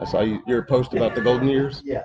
I saw you, your post about the golden years. Yeah.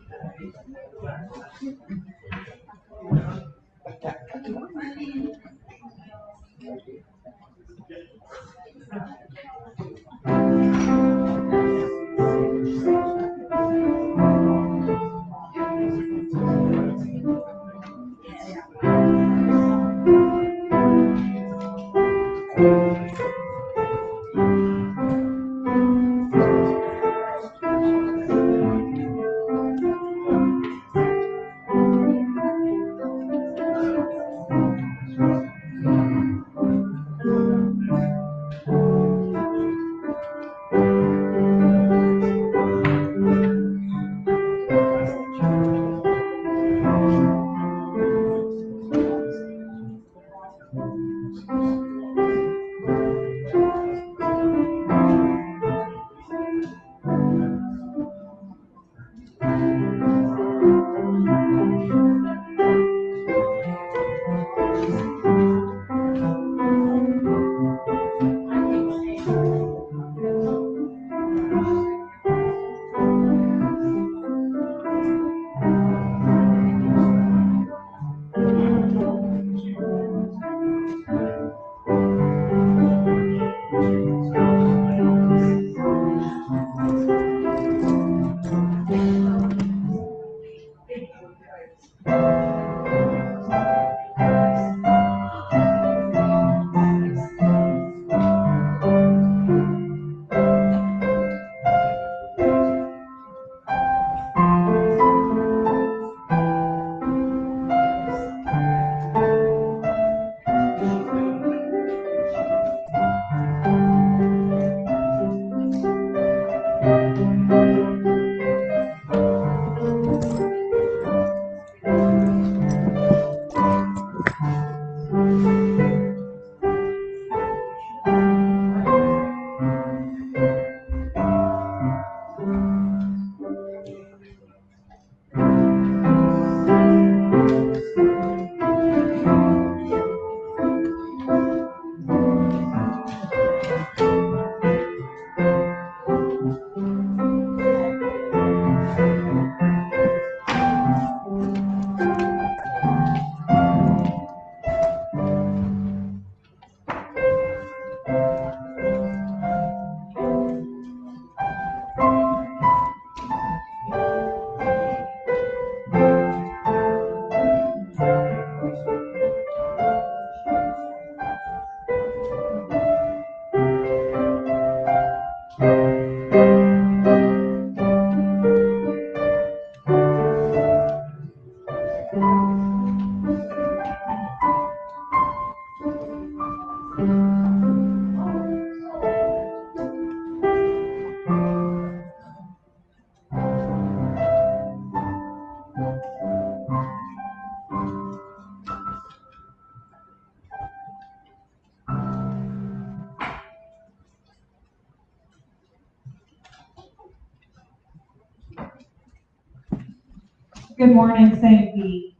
Good morning, St. Pete.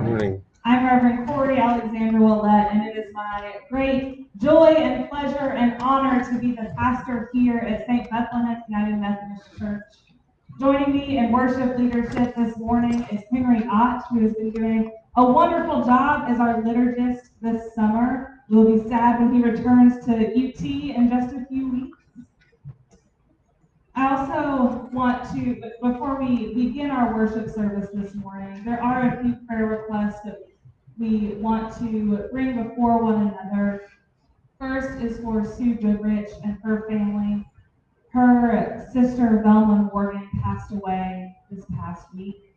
Morning. I'm Reverend Corey Alexander Willett, and it is my great joy and pleasure and honor to be the pastor here at St. Bethlehem United Methodist Church. Joining me in worship leadership this morning is Henry Ott, who has been doing a wonderful job as our liturgist this summer. We'll be sad when he returns to UT in just a few weeks. I also want to, before we begin our worship service this morning, there are a few prayer requests that we want to bring before one another. First is for Sue Goodrich and her family. Her sister Velma Morgan passed away this past week.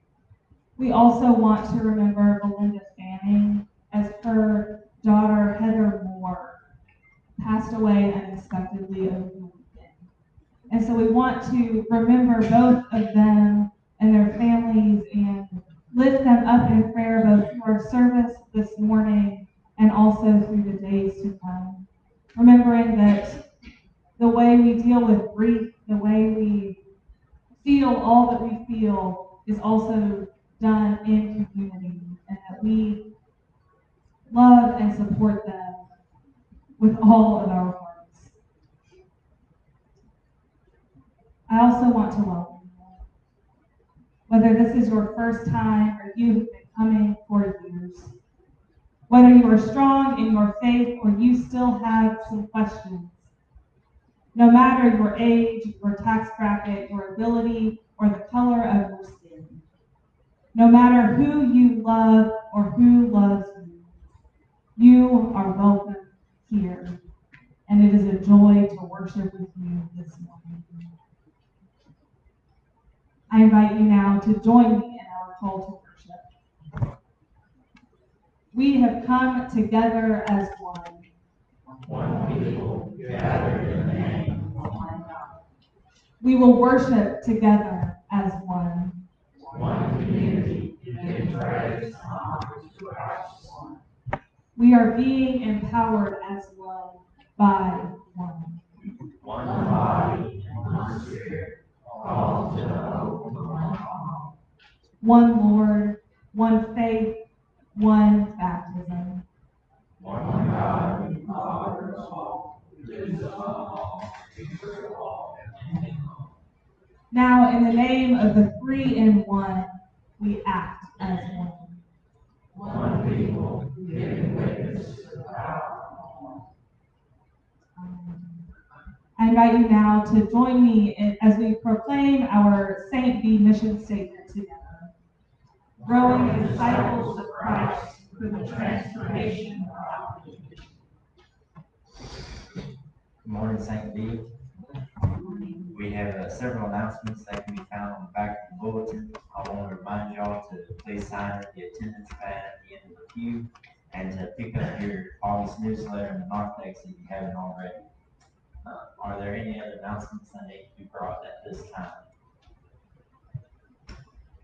We also want to remember Belinda Fanning as her daughter Heather Moore passed away unexpectedly over. And so we want to remember both of them and their families and lift them up in prayer both through our service this morning and also through the days to come. Remembering that the way we deal with grief, the way we feel all that we feel is also done in community and that we love and support them with all of our hearts. I also want to welcome you. Whether this is your first time or you have been coming for years, whether you are strong in your faith or you still have some questions, no matter your age, your tax bracket, your ability, or the color of your skin, no matter who you love or who loves you, you are welcome here. And it is a joy to worship with you this morning. I invite you now to join me in our call to worship. We have come together as one. One people gathered in the name of one God. We will worship together as one. One community giving praise to one. We are being empowered as one by one. One body one spirit, one Lord, one faith, one baptism. One God, the Father of all, all. Now, in the name of the three in one, we act as one. One people giving witness to the power I invite you now to join me in, as we proclaim our Saint B mission statement together. Growing disciples of Christ for the transformation of our. Good morning, St. B. We have uh, several announcements that can be found on the back of the bulletin. I want to remind y'all to please sign the attendance pad at the end of the queue and to pick up your August newsletter and the narthex if you haven't already. Uh, Are there any other announcements that need to be brought at this time?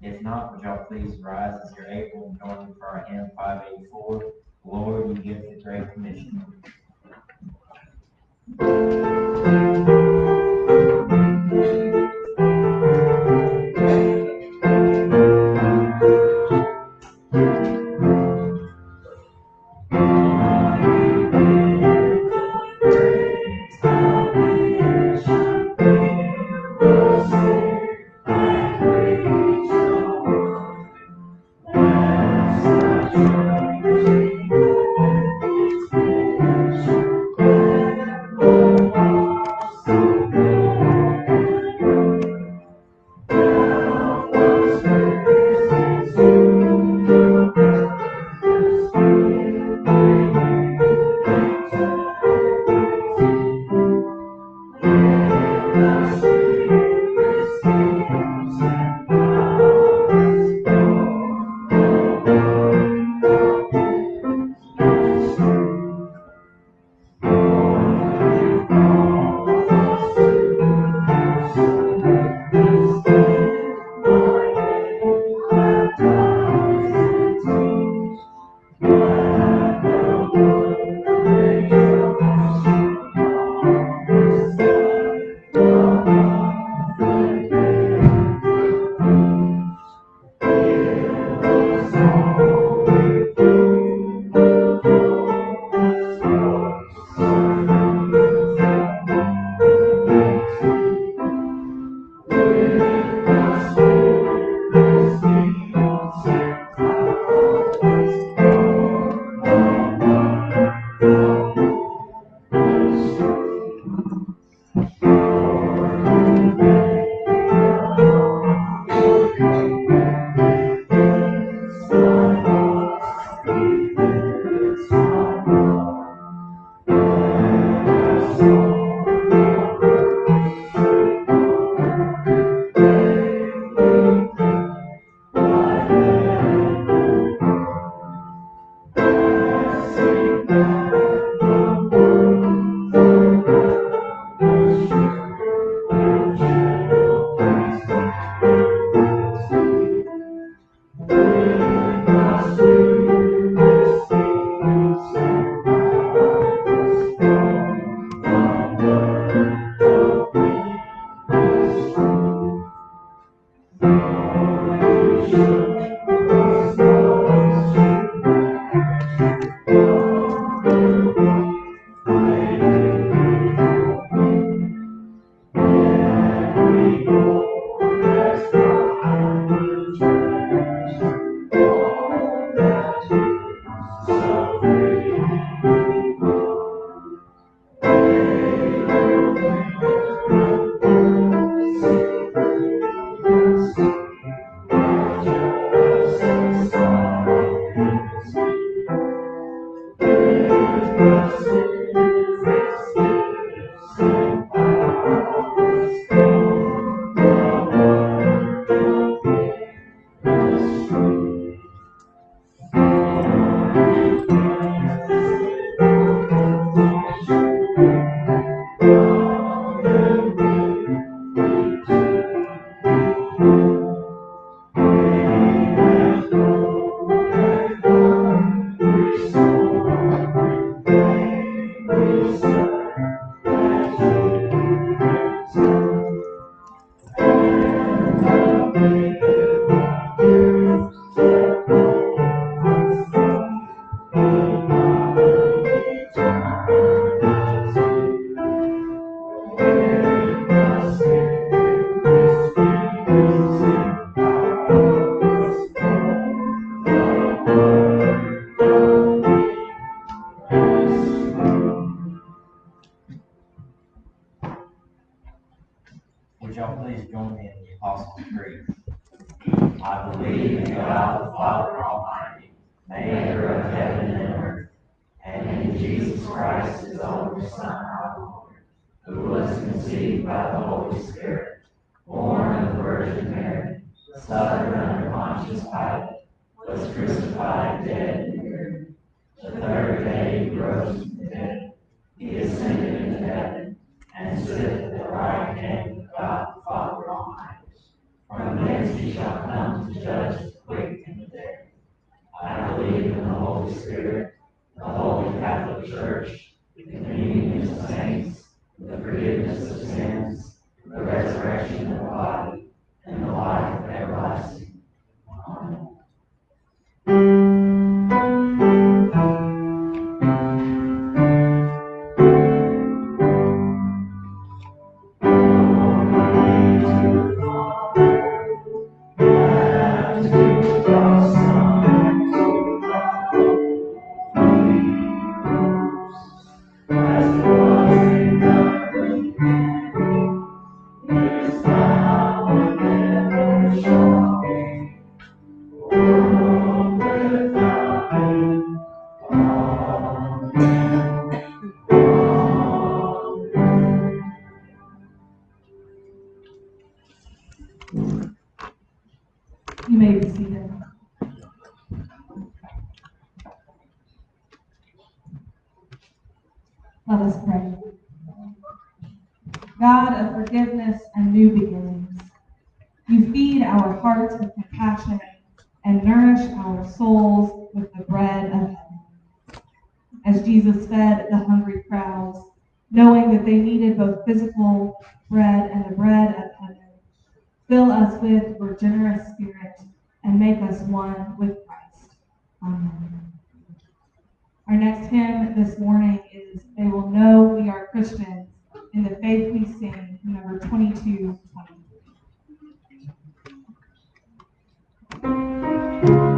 If not, would y'all please rise as you're able and join me for our hymn five eighty-four, Lord, you give the great commission. Was conceived by the Holy Spirit, born of the Virgin Mary, suffered under Pontius Pilate, was crucified, dead, and buried. The third day he rose from the dead. He ascended into heaven, and sitteth at the right hand of God the Father Almighty. From thence he shall come to judge the quick and the dead. I believe in the Holy Spirit, the Holy Catholic Church, the communion of saints, the forgiveness of sins, the resurrection of the body, and the life everlasting. Hearts with compassion and nourish our souls with the bread of heaven. As Jesus fed the hungry crowds, knowing that they needed both physical bread and the bread of heaven, fill us with your generous spirit and make us one with Christ. Amen. Our next hymn this morning is They Will Know We Are Christians in the Faith We Sing, number 2223. Thank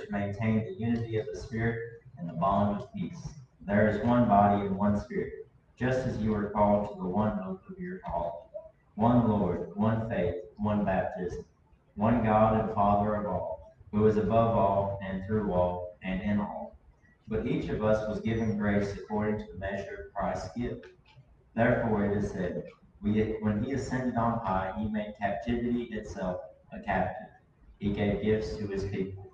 to maintain the unity of the Spirit and the bond of peace. There is one body and one Spirit just as you are called to the one hope of your call. One Lord, one faith, one baptism, one God and Father of all, who is above all and through all and in all. But each of us was given grace according to the measure of Christ's gift. Therefore it is said, we, when he ascended on high, he made captivity itself a captive. He gave gifts to his people.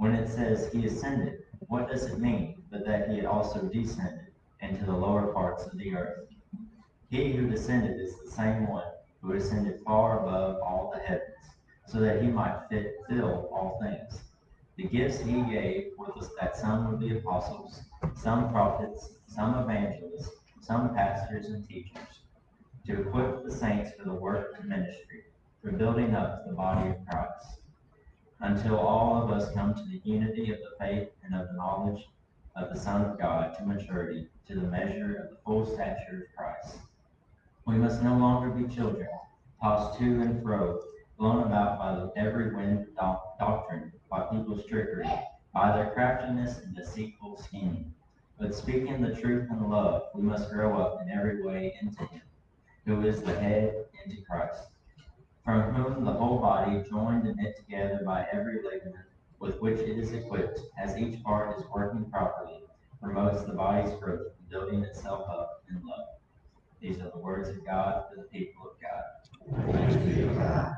When it says he ascended, what does it mean but that he had also descended? into the lower parts of the earth. He who descended is the same one who ascended far above all the heavens, so that he might fit, fill all things. The gifts he gave were that some would be apostles, some prophets, some evangelists, some pastors and teachers, to equip the saints for the work of ministry, for building up the body of Christ, until all of us come to the unity of the faith and of the knowledge of the Son of God to maturity, to the measure of the full stature of Christ. We must no longer be children, tossed to and fro, blown about by every wind of doctrine, by people's trickery, by their craftiness and deceitful scheming. But speaking the truth in love, we must grow up in every way into Him, who is the head, into Christ, from whom the whole body, joined and knit together by every ligament, with which it is equipped, as each part is working properly, promotes the body's growth building itself up in love. These are the words of God for the people of God.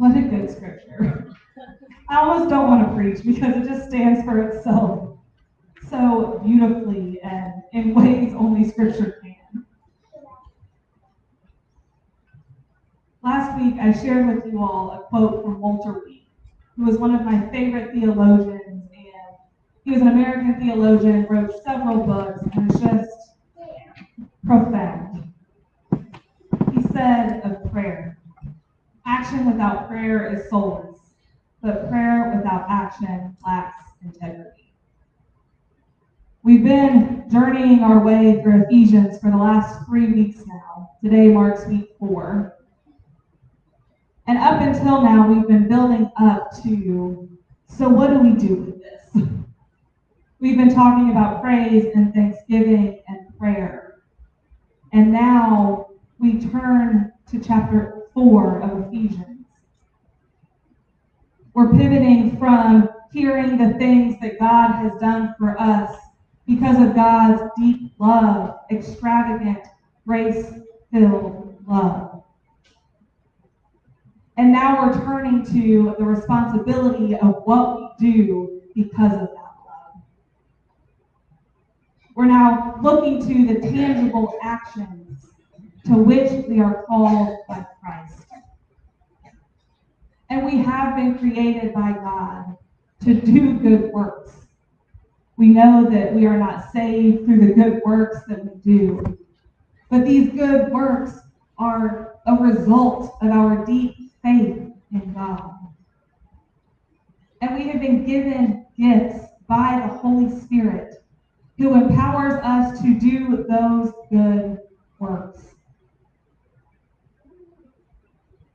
What a good scripture. I almost don't want to preach because it just stands for itself so beautifully and in ways only scripture can. Last week, I shared with you all a quote from Walter Reed, who was one of my favorite theologians, and he was an American theologian, wrote several books, and is just profound. He said of prayer, action without prayer is soulless, but prayer without action lacks integrity. We've been journeying our way through Ephesians for the last three weeks now. Today marks week four. And up until now, we've been building up to so, what do we do with this? We've been talking about praise and thanksgiving and prayer. And now we turn to chapter 4 of Ephesians. We're pivoting from hearing the things that God has done for us because of God's deep love, extravagant, grace filled love. And now we're turning to the responsibility of what we do because of that love. We're now looking to the tangible actions to which we are called by Christ. And we have been created by God to do good works. We know that we are not saved through the good works that we do, but these good works are a result of our deep faith in God. And we have been given gifts by the Holy Spirit who empowers us to do those good works.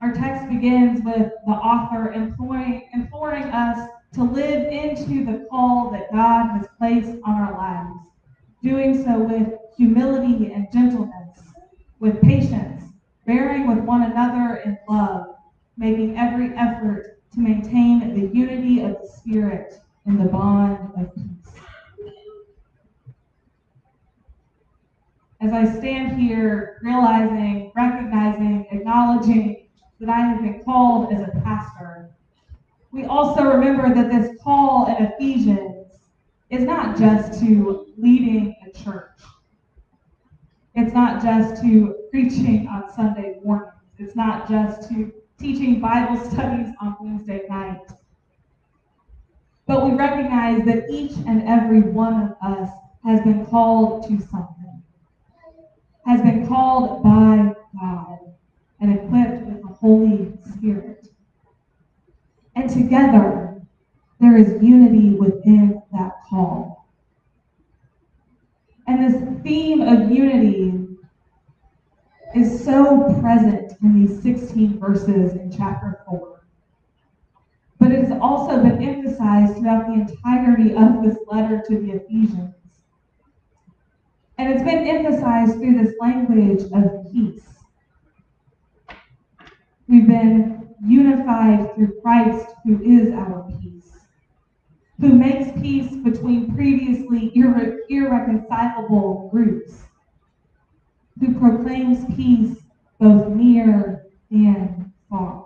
Our text begins with the author imploring, imploring us to live into the call that God has placed on our lives, doing so with humility and gentleness, with patience, bearing with one another in love, making every effort to maintain the unity of the Spirit in the bond of peace. As I stand here, realizing, recognizing, acknowledging that I have been called as a pastor, we also remember that this call in Ephesians is not just to leading a church. It's not just to preaching on Sunday mornings. It's not just to teaching Bible studies on Wednesday night. But we recognize that each and every one of us has been called to something, has been called by God and equipped with the Holy Spirit. And together, there is unity within that call. And this theme of unity is so present in these 16 verses in chapter 4. But it has also been emphasized throughout the entirety of this letter to the Ephesians. And it's been emphasized through this language of peace. We've been unified through Christ, who is our peace, who makes peace between previously irre- irreconcilable groups, who proclaims peace both near and far.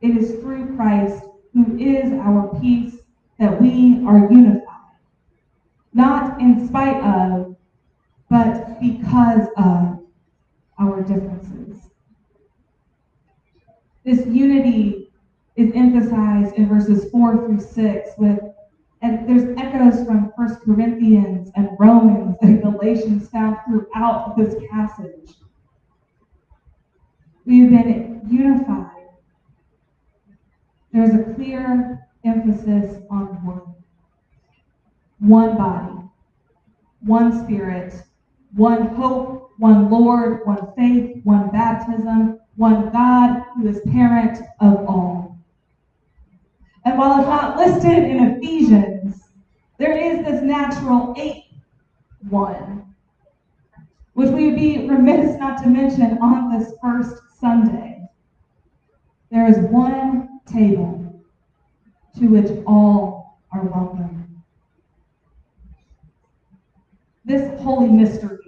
It is through Christ, who is our peace, that we are unified. Not in spite of, but because of our differences. This unity is emphasized in verses 4 through 6 with and there's echoes from First Corinthians and Romans and Galatians found throughout this passage. We've been unified. There's a clear emphasis on one. One body, one spirit, one hope, one Lord, one faith, one baptism, one God who is parent of all. And while it's not listed in Ephesians, there is this natural eighth one, which we would be remiss not to mention on this first Sunday. There is one table to which all are welcome. This holy mystery,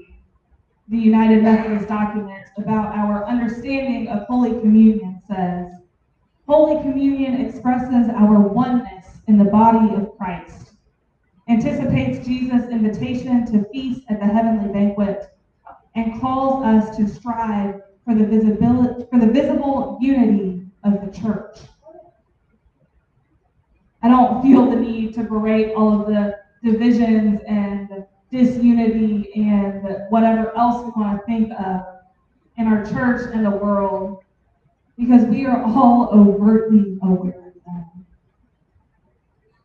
the United Methodist document about our understanding of Holy Communion says, Holy Communion expresses our oneness in the body of Christ, anticipates Jesus' invitation to feast at the heavenly banquet, and calls us to strive for the visibility for the visible unity of the church. I don't feel the need to berate all of the divisions and disunity and whatever else we want to think of in our church and the world because we are all overtly aware of them.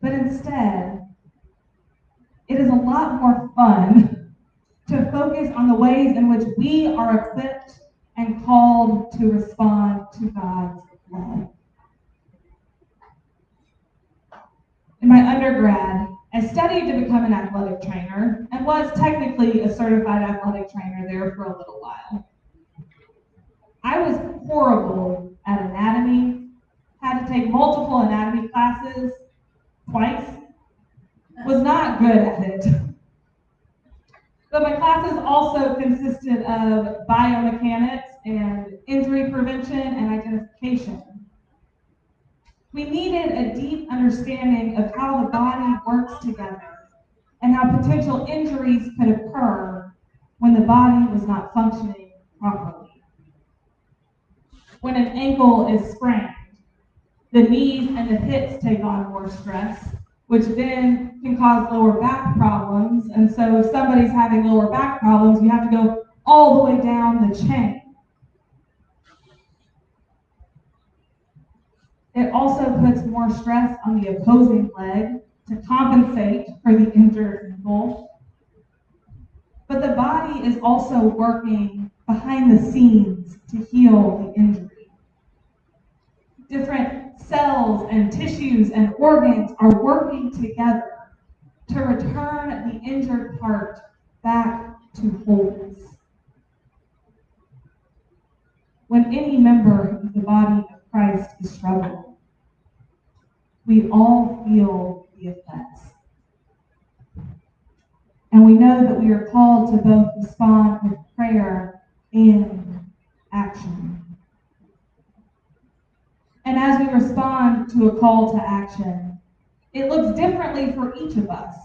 But instead, it is a lot more fun to focus on the ways in which we are equipped and called to respond to God's love. In my undergrad, I studied to become an athletic trainer and was technically a certified athletic trainer there for a little while. I was horrible at anatomy, had to take multiple anatomy classes twice, was not good at it. But my classes also consisted of biomechanics and injury prevention and identification. We needed a deep understanding of how the body works together and how potential injuries could occur when the body was not functioning properly. When an ankle is sprained, the knees and the hips take on more stress, which then can cause lower back problems. And so if somebody's having lower back problems, you have to go all the way down the chain. It also puts more stress on the opposing leg to compensate for the injured ankle. But the body is also working behind the scenes to heal the injury. Different cells and tissues and organs are working together to return the injured part back to wholeness. When any member of the body Christ is struggling, we all feel the effects. And we know that we are called to both respond with prayer and action. And as we respond to a call to action, it looks differently for each of us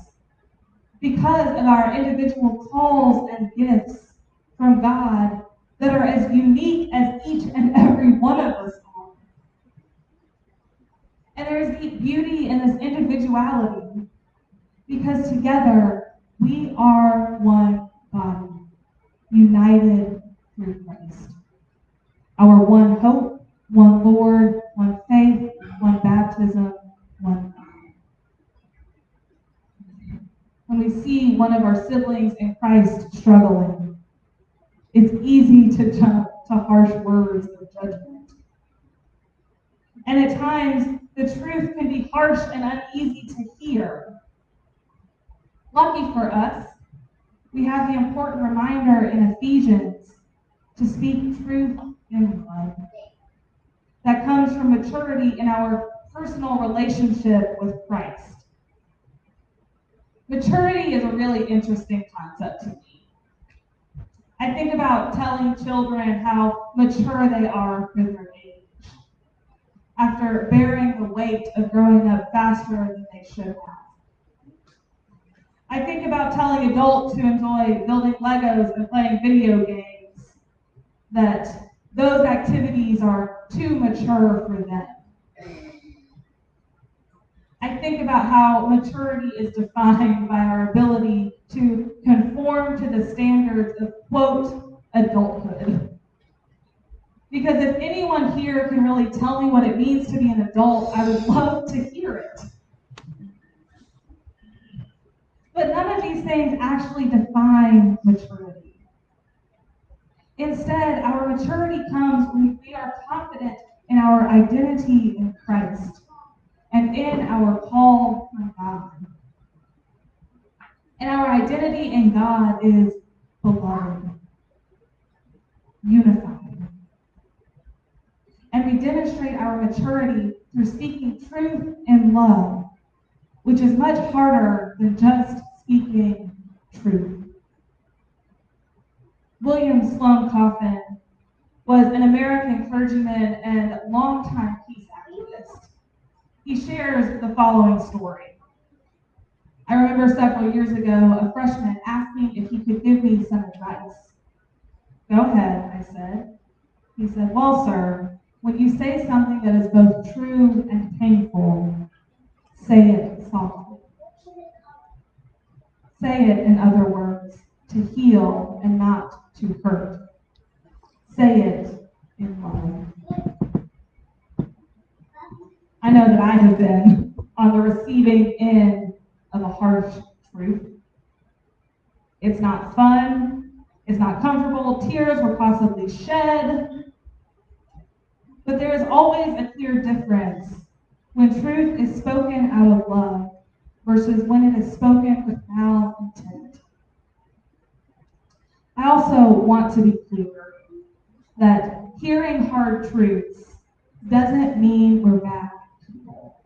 because of our individual calls and gifts from God that are as unique as each and every one of us are. And there is deep beauty in this individuality because together we are one body, united through Christ. Our one hope, one Lord, one faith, one baptism, one God. When we see one of our siblings in Christ struggling, it's easy to jump to harsh words of judgment. And at times, the truth can be harsh and uneasy to hear. Lucky for us, we have the important reminder in Ephesians to speak truth in love. That comes from maturity in our personal relationship with Christ. Maturity is a really interesting concept to me. I think about telling children how mature they are for their after bearing the weight of growing up faster than they should have. I think about telling adults who enjoy building Legos and playing video games that those activities are too mature for them. I think about how maturity is defined by our ability to conform to the standards of, quote, adulthood. Because if anyone here can really tell me what it means to be an adult, I would love to hear it. But none of these things actually define maturity. Instead, our maturity comes when we are confident in our identity in Christ and in our call from God. And our identity in God is beloved, unified. And we demonstrate our maturity through speaking truth in love, which is much harder than just speaking truth. William Sloane Coffin was an American clergyman and longtime peace activist. He shares the following story. I remember several years ago, a freshman asked me if he could give me some advice. Go ahead, I said. He said, Well, sir, when you say something that is both true and painful, say it softly. Say it, in other words, to heal and not to hurt. Say it in love. I know that I have been on the receiving end of a harsh truth. It's not fun. It's not comfortable. Tears were possibly shed. But there is always a clear difference when truth is spoken out of love versus when it is spoken with malintent. I also want to be clear that hearing hard truths doesn't mean we're bad people,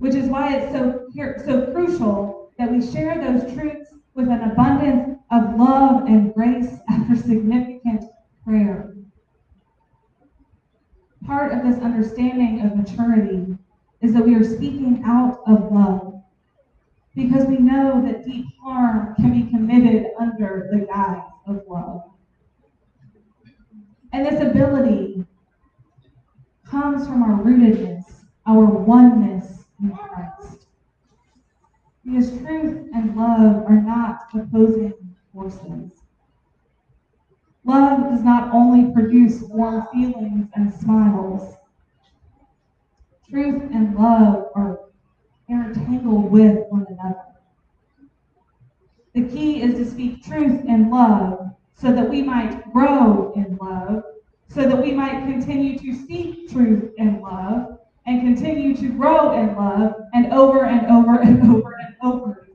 which is why it's so, so crucial that we share those truths with an abundance of love and grace after significant prayer. Part of this understanding of maturity is that we are speaking out of love because we know that deep harm can be committed under the guise of love. And this ability comes from our rootedness, our oneness in Christ. Because truth and love are not opposing forces. Love does not only produce warm feelings and smiles. Truth and love are intertangled with one another. The key is to speak truth in love so that we might grow in love, so that we might continue to speak truth in love and continue to grow in love and over and over and over and over.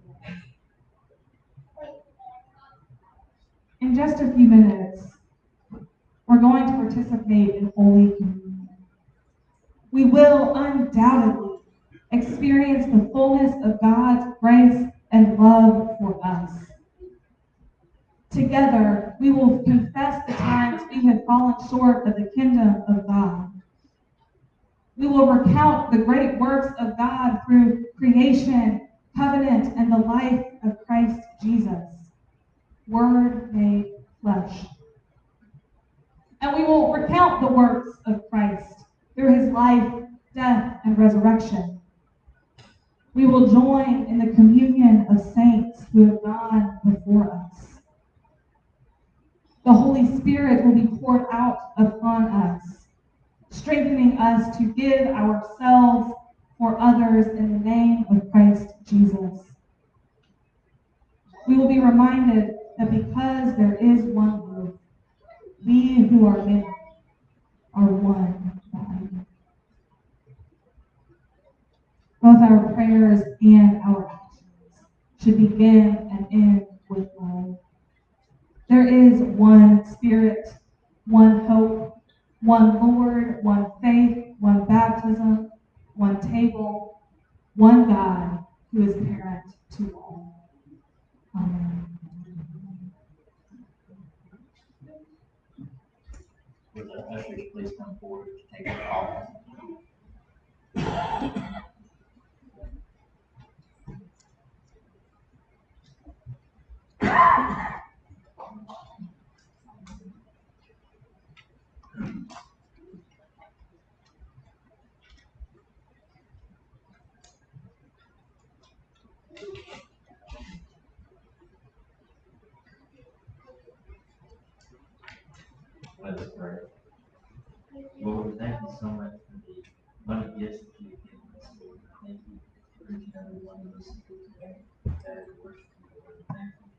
In just a few minutes, we're going to participate in Holy Communion. We will undoubtedly experience the fullness of God's grace and love for us. together, we will confess the times we have fallen short of the kingdom of God. We will recount the great works of God through creation, covenant, and the life of Christ Jesus, Word made flesh. And we will recount the works of Christ through his life, death, and resurrection. We will join in the communion of saints who have gone before us. The Holy Spirit will be poured out upon us, strengthening us to give ourselves for others in the name of Christ Jesus. We will be reminded that because there is one group, we who are many are one body. Both our prayers and our actions should begin and end with love. There is one Spirit, one hope, one Lord, one faith, one baptism, one table, one God who is parent to all. Amen. The ushers please come forward to take their office? Let us pray. Lord, thank you so much for the money gifts that you've given us. Lord, thank you for each and every one of us today that is worshiping you. Lord, thank you.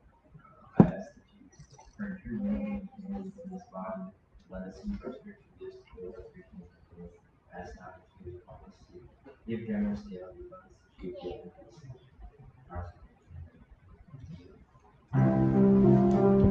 I ask that you and unity to this body. Let us use our spiritual gifts to build your. Lord. Ask now help us to give generously of. Our You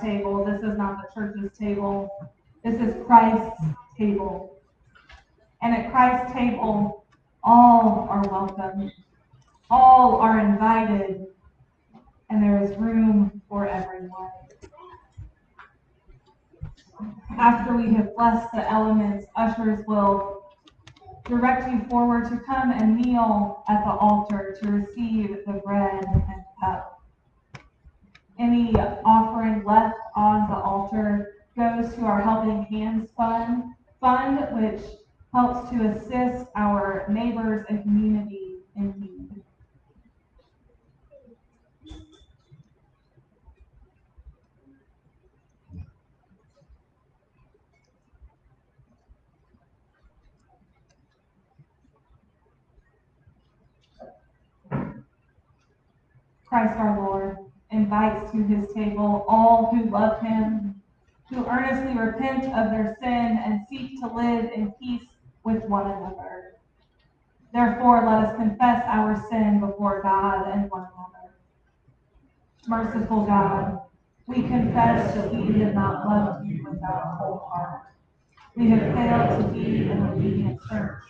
table. This is not the church's table. This is Christ's table. And at Christ's table, all are welcome. All are invited. And there is room for everyone. After we have blessed the elements, ushers will direct you forward to come and kneel at the altar to receive the bread and cup. Any offering left on the altar goes to our Helping Hands Fund, fund which helps to assist our neighbors and community in need. Christ our Lord invites to his table all who love him, who earnestly repent of their sin and seek to live in peace with one another. Therefore, let us confess our sin before God and one another. Merciful God, we confess that we have not loved you with our whole heart. We have failed to be an obedient church.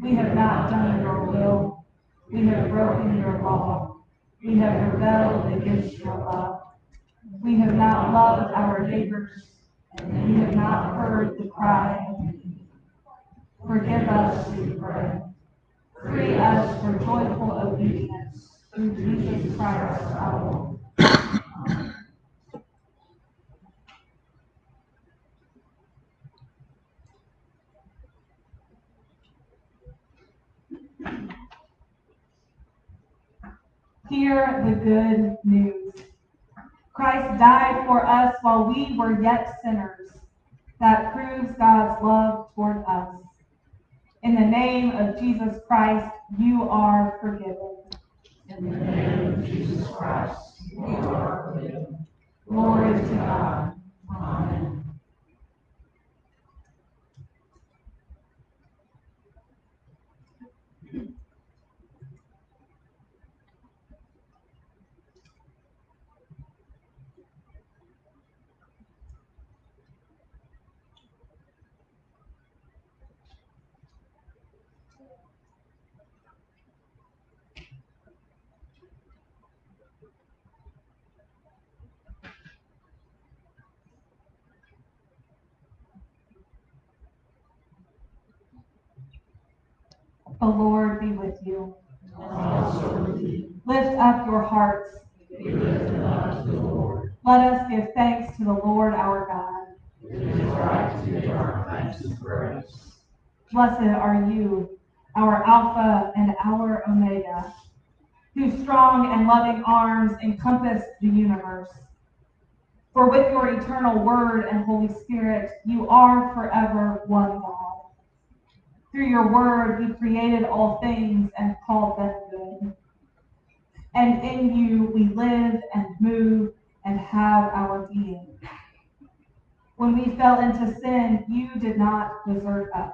We have not done your will. We have broken your law. We have rebelled against your love. We have not loved our neighbors, we have not heard the cry. Forgive us, we pray. Free us for joyful obedience through Jesus Christ our Lord. Hear the good news. Christ died for us while we were yet sinners. That proves God's love toward us. In the name of Jesus Christ, you are forgiven. In the name of Jesus Christ, you are forgiven. Glory to God. Amen. The Lord be with you. With Lift up your hearts. up. Let us give thanks to the Lord our God. It is right to give our thanks and praise. Blessed are you, our Alpha and our Omega, whose strong and loving arms encompass the universe. For with your eternal word and Holy Spirit, you are forever one God. Through your word, you created all things and called them good. And in you we live and move and have our being. When we fell into sin, you did not desert us.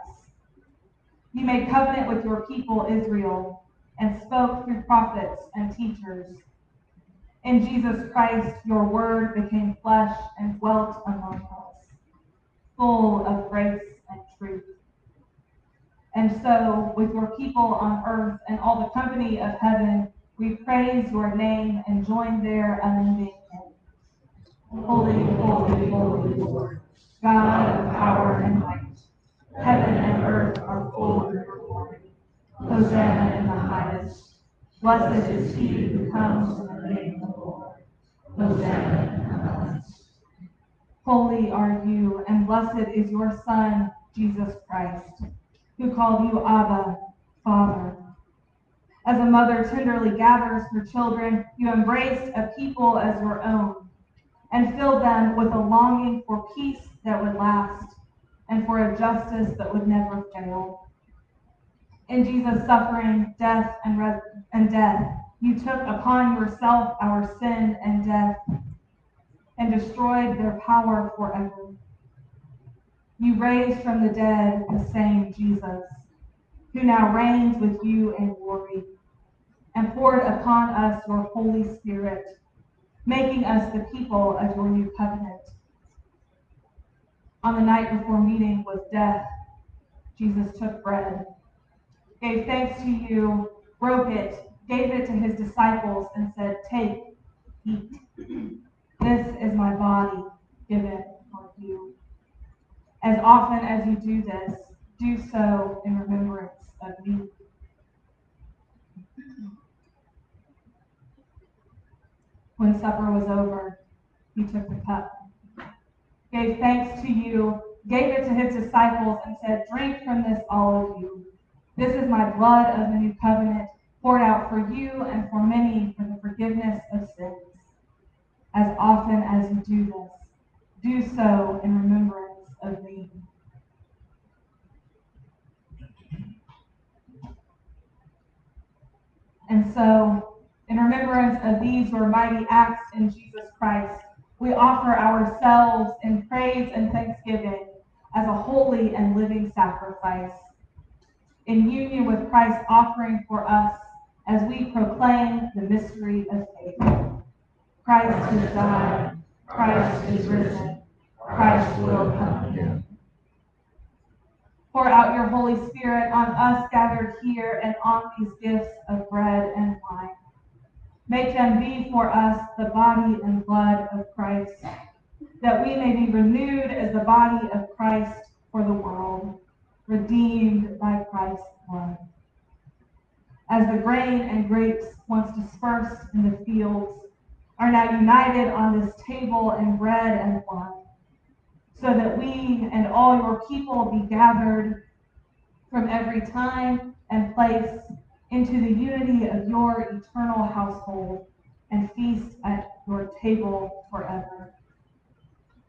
You made covenant with your people Israel and spoke through prophets and teachers. In Jesus Christ, your word became flesh and dwelt among us, full of grace and truth. And so, with your people on earth and all the company of heaven, we praise your name and join their unending hymn. Holy, holy, holy Lord, God of power and might. Heaven and earth are full of your glory. Hosanna in the highest. Blessed is he who comes in the name of the Lord. Hosanna in the highest. Holy are you, and blessed is your Son, Jesus Christ, who called you Abba, Father. As a mother tenderly gathers her children, you embraced a people as your own and filled them with a longing for peace that would last and for a justice that would never fail. In Jesus' suffering, death, and, and death, you took upon yourself our sin and death and destroyed their power forever. You raised from the dead the same Jesus, who now reigns with you in glory, and poured upon us your Holy Spirit, making us the people of your new covenant. On the night before meeting with death, Jesus took bread, gave thanks to you, broke it, gave it to his disciples, and said, Take, eat. This is my body given for you. As often as you do this, do so in remembrance of me. When supper was over, he took the cup, gave thanks to you, gave it to his disciples, and said, Drink from this, all of you. This is my blood of the new covenant, poured out for you and for many for the forgiveness of sins. As often as you do this, do so in remembrance And so, in remembrance of these your mighty acts in Jesus Christ, we offer ourselves in praise and thanksgiving as a holy and living sacrifice. In union with Christ's offering for us as we proclaim the mystery of faith. Christ is died, Christ is risen, Christ will come again. Pour out your Holy Spirit on us gathered here and on these gifts of bread and wine. Make them be for us the body and blood of Christ, that we may be renewed as the body of Christ for the world, redeemed by Christ's blood. As the grain and grapes, once dispersed in the fields, are now united on this table in bread and wine, so that we and all your people be gathered from every time and place into the unity of your eternal household and feast at your table forever.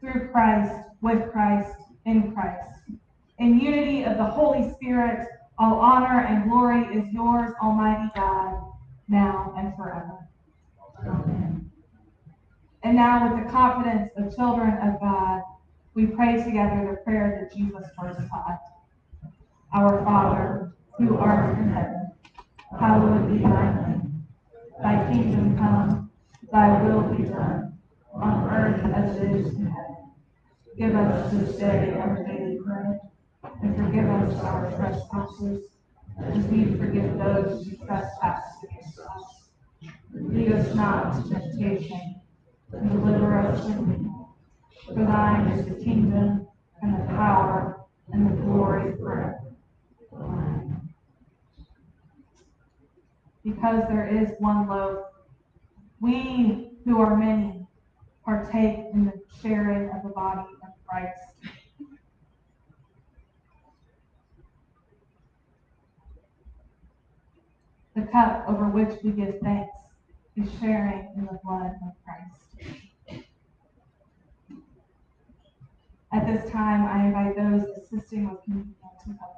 Through Christ, with Christ, in Christ. In unity of the Holy Spirit, all honor and glory is yours, Almighty God, now and forever. Amen. And now, with the confidence of children of God, we pray together the prayer that Jesus first taught. Our Father, who art in heaven, hallowed be thy name. Thy kingdom come, thy will be done, on earth as it is in heaven. Give us this day our daily bread, and forgive us our trespasses, as we forgive those who trespass against us. Lead us not into temptation, but deliver us from evil. For thine is the kingdom, and the power, and the glory forever. Because there is one loaf, we who are many partake in the sharing of the body of Christ. The cup over which we give thanks is sharing in the blood of Christ. At this time, I invite those assisting with communion to come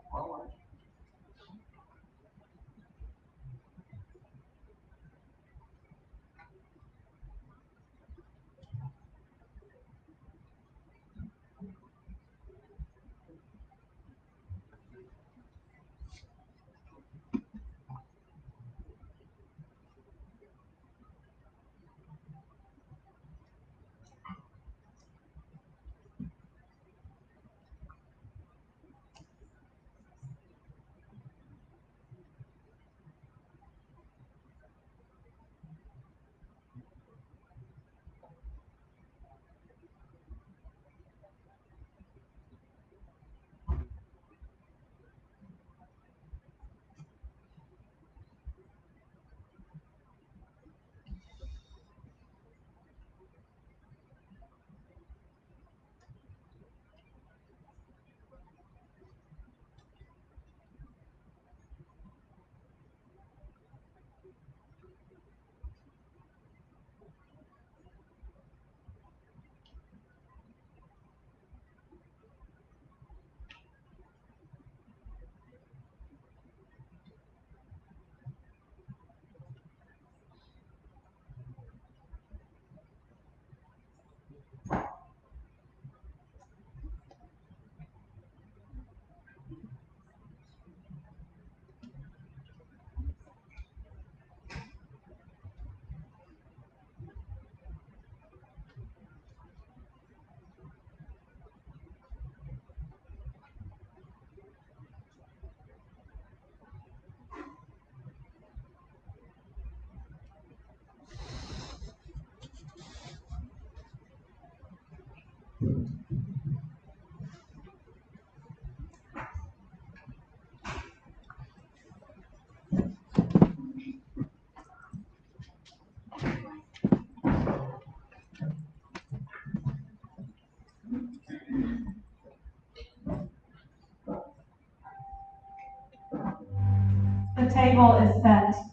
table is set.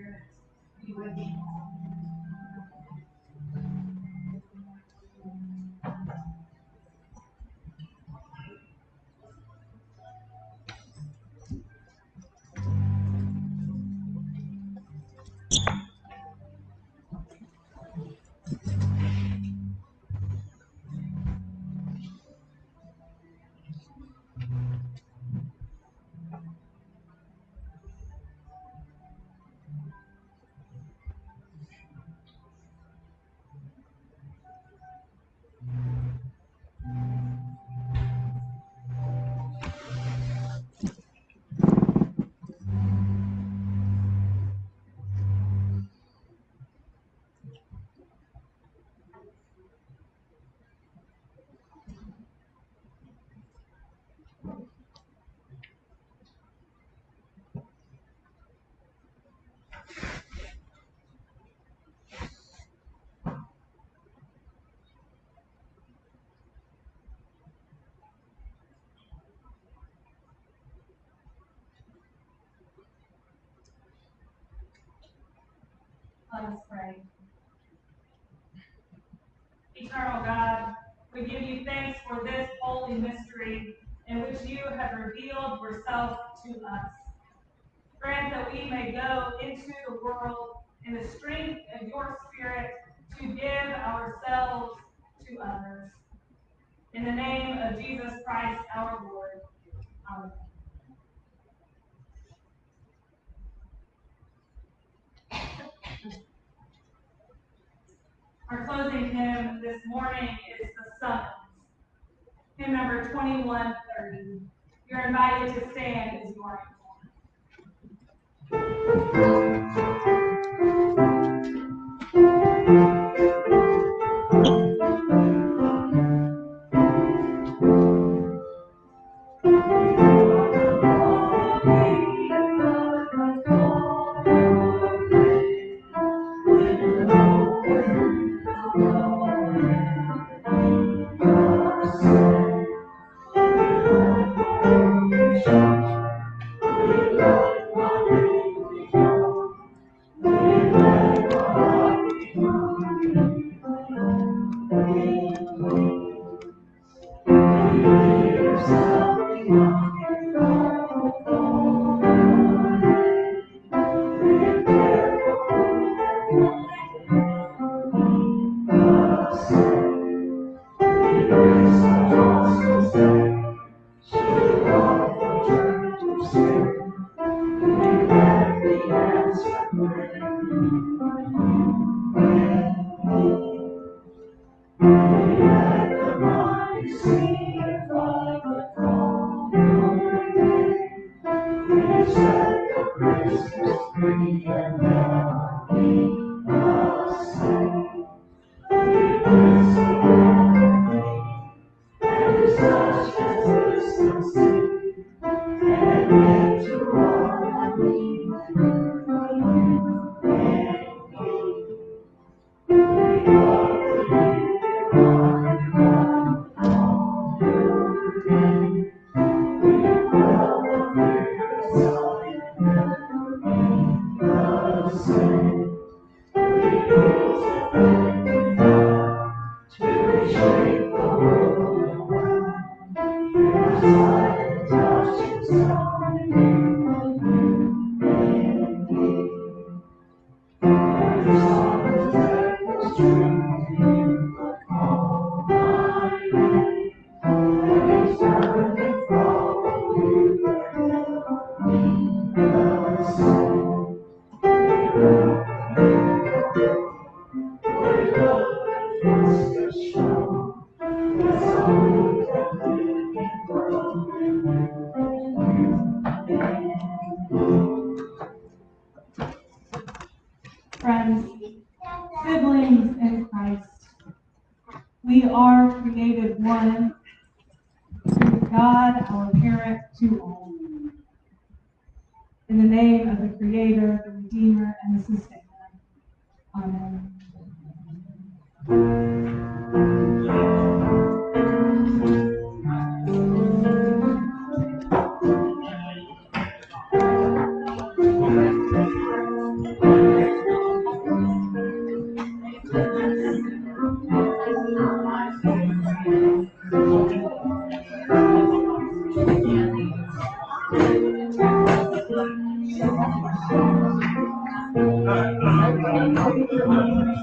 Holy Let us pray. Eternal God, we give you thanks for this holy mystery in which you have revealed yourself to us. Grant that we may go into the world in the strength of your Spirit to give ourselves to others. In the name of Jesus Christ our Lord. Amen. Our closing hymn this morning is the summons. Hymn number 2130. You're invited to stand as you are. Friends,